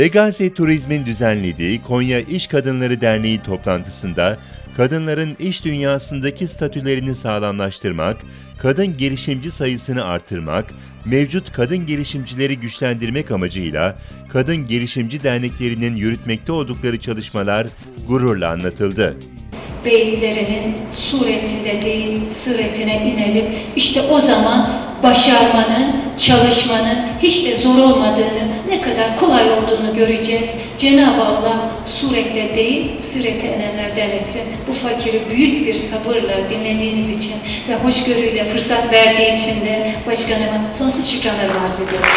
Legacy Turizm'in düzenlediği Konya İş Kadınları Derneği toplantısında kadınların iş dünyasındaki statülerini sağlamlaştırmak, kadın girişimci sayısını artırmak, mevcut kadın girişimcileri güçlendirmek amacıyla kadın girişimci derneklerinin yürütmekte oldukları çalışmalar gururla anlatıldı. beyitlerinin suretinde değil suretine inelim. İşte o zaman başarmanın, çalışmanın hiç de zor olmadığını, ne kadar kolay olduğunu göreceğiz. Cenab-ı Allah surette değil, sirete inenlerden etsin. Bu fakiri büyük bir sabırla dinlediğiniz için ve hoşgörüyle fırsat verdiği için de başkanıma sonsuz şükranlar arz ediyorum.